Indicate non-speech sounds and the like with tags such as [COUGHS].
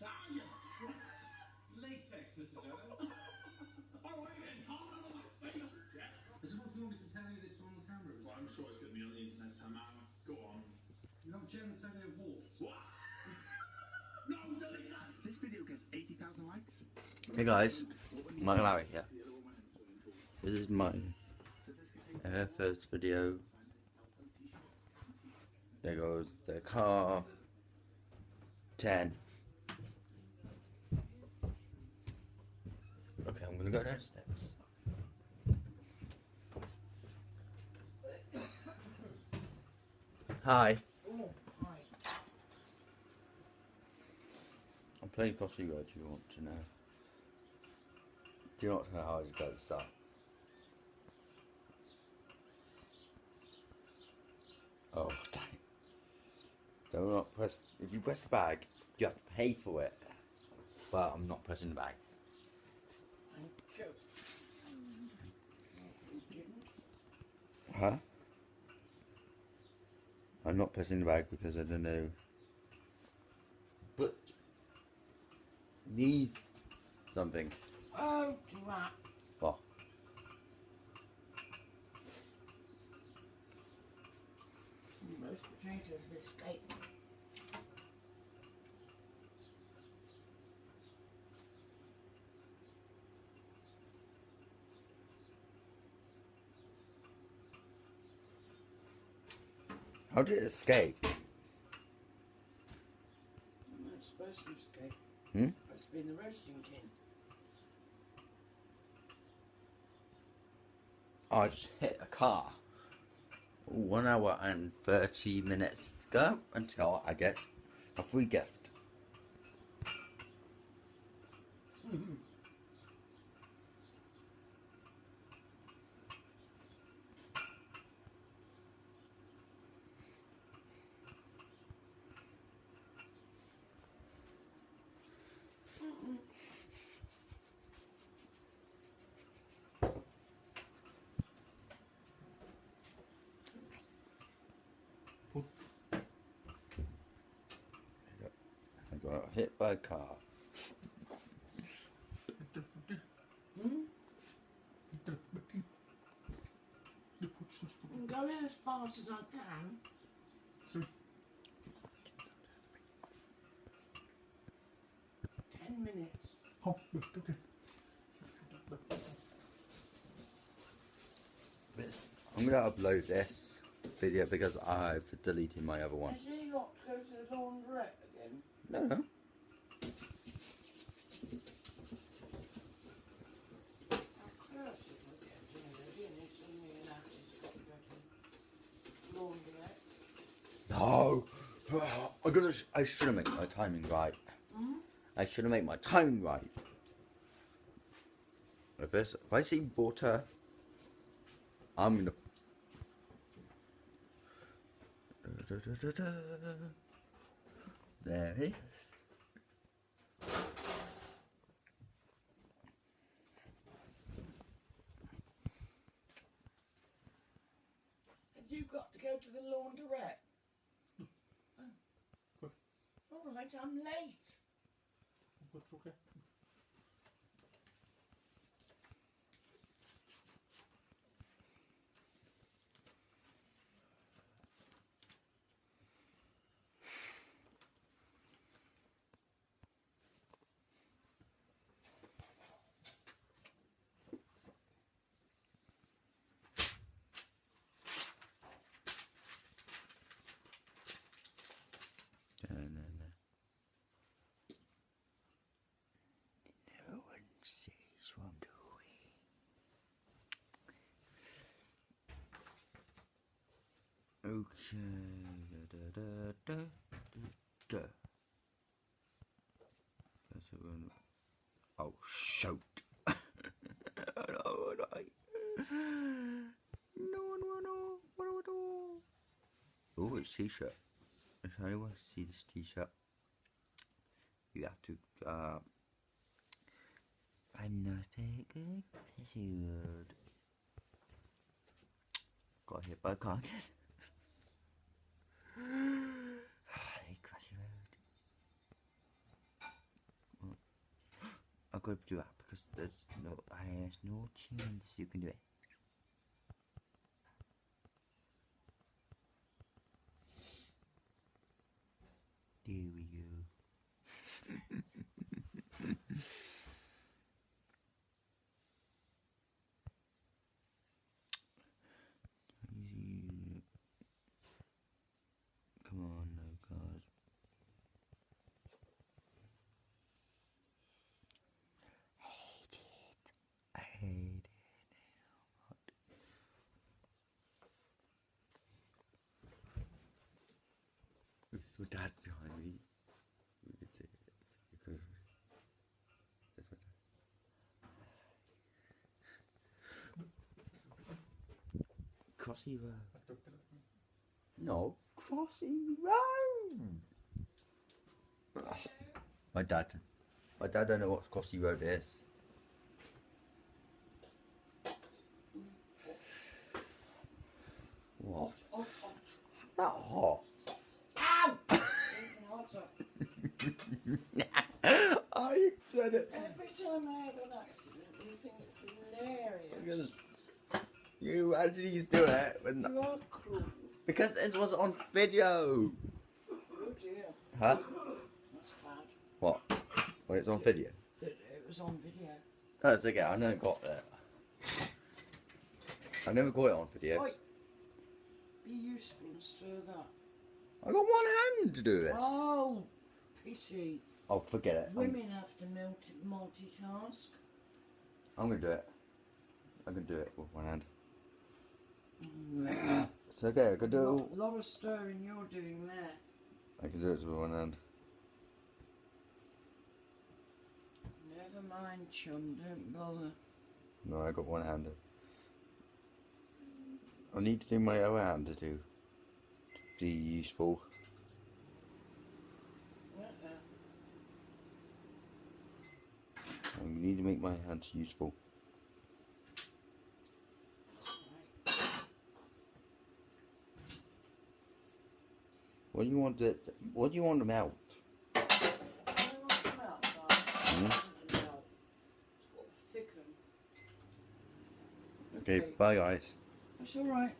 Latex, Mr. Jones. All right then, hold on to my finger, Jack. I just want you want me to tell you this on the camera. Well, I'm sure it's going to be on the internet somehow. Go on. You know genitalia warts? What? No, delete that. This video gets 80,000 likes. Hey guys, Michael Larry here. This is my uh, first video. There goes the car. 10. Okay, I'm gonna go downstairs. Hi. I'm playing Crossy Road if you want to know. Do you not know how to it goes start? Oh, dang. Do not press. If you press the bag, you have to pay for it. But I'm not pressing the bag. Huh? I'm not pressing the bag because I don't know. But these something. Oh, drat. What? Most potatoes escape. How did it escape? No, it's supposed to escape. Hmm? It's been the roasting tin. I just hit a car. One hour and 30 minutes to go until I get a free gift. I got hit by a car. I'm going as fast as I can. Ten minutes. I'm gonna upload this video because I've deleted my other one. Has he got to go to the laundrette again? No, no. How close it would get to me, and it's suddenly announced he's got to go to the laundrette. No. Oh, I gotta. I should have made my timing right. I should have made my timing right. If, this, if I see water, I'm gonna. There it is. Have you got to go to the laundrette? Oh. All I'm late. No, no, no. No one sees what I'm doing. Okay. Da, da, da, da, da. Guess it won't- Oh, shoot. [LAUGHS] no. No will know. What do Oh, it's t-shirt. If anyone wants to see this t-shirt, you have to, uh, I'm not that good as you. Got hit by a car again. crashy road. I'll go do that because there's no, there's no chance you can do it. My dad behind me, you could see it. You could. That's my dad. Crossy Road. Uh, no, Crossy Road. My dad. My dad don't know what Crossy Road is. [LAUGHS] I said it. Every time I have an accident, you think it's hilarious. Because you actually used to do it when, You are cruel. because it was on video. Oh dear, Huh? that's bad. What? When it's on video? That it was on video. No, it's okay. I never got that. I never got it on video. Oi, be useful and stir that. I got one hand to do this. Oh, pity. Oh, forget it. I'm, Women have to multi- multitask. I'm gonna do it. I can do it with one hand. Mm. [COUGHS] It's okay. I can do it. lot, all- lot of stirring you're doing there. I can do it with one hand. Never mind, chum. Don't bother. No, I got one hand. I need to do my other hand to do to be useful. Uh-uh. I need to make my hands useful. What do you want to? What do you want to melt? Them out, darling. It's got to thicken. Okay, bye guys. That's all right.